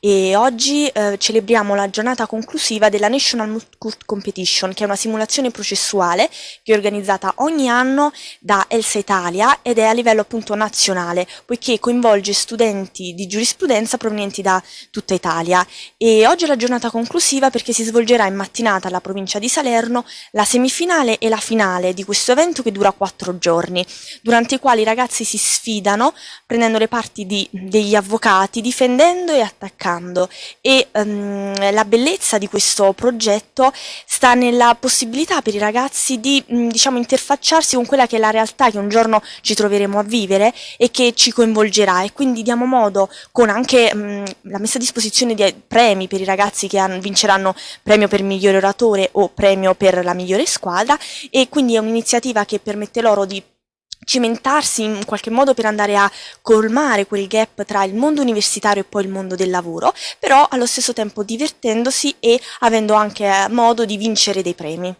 e oggi eh, celebriamo la giornata conclusiva della National Multicult Competition, che è una simulazione processuale che è organizzata ogni anno da Elsa Italia ed è a livello appunto nazionale, poiché coinvolge studenti di giurisprudenza provenienti da tutta Italia. E oggi è la giornata conclusiva perché si svolgerà in mattinata alla provincia di Salerno la semifinale e la finale di questo evento che dura quattro giorni, durante i quali i ragazzi si sfidano prendendo le parti di, degli avvocati, difendendo e attaccando cercando e um, la bellezza di questo progetto sta nella possibilità per i ragazzi di um, diciamo interfacciarsi con quella che è la realtà che un giorno ci troveremo a vivere e che ci coinvolgerà. E quindi diamo modo con anche um, la messa a disposizione di premi per i ragazzi che vinceranno premio per migliore oratore o premio per la migliore squadra. E quindi è un'iniziativa che permette loro di cimentarsi in qualche modo per andare a colmare quel gap tra il mondo universitario e poi il mondo del lavoro, però allo stesso tempo divertendosi e avendo anche modo di vincere dei premi.